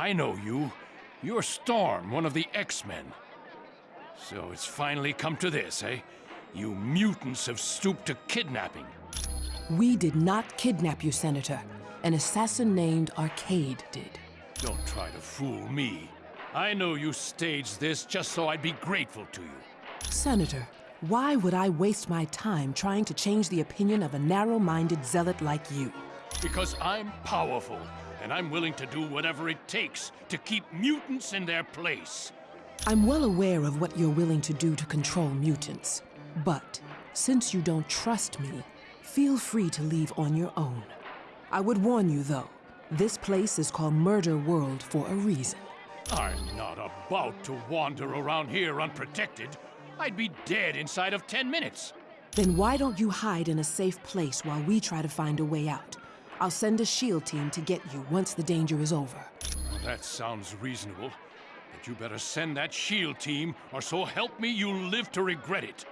I know you. You're Storm, one of the X-Men. So it's finally come to this, eh? You mutants have stooped to kidnapping. We did not kidnap you, Senator. An assassin named Arcade did. Don't try to fool me. I know you staged this just so I'd be grateful to you. Senator, why would I waste my time trying to change the opinion of a narrow-minded zealot like you? Because I'm powerful, and I'm willing to do whatever it takes to keep mutants in their place. I'm well aware of what you're willing to do to control mutants. But since you don't trust me, feel free to leave on your own. I would warn you, though, this place is called Murder World for a reason. I'm not about to wander around here unprotected. I'd be dead inside of 10 minutes. Then why don't you hide in a safe place while we try to find a way out? I'll send a SHIELD team to get you once the danger is over. That sounds reasonable. But you better send that SHIELD team, or so help me, you'll live to regret it.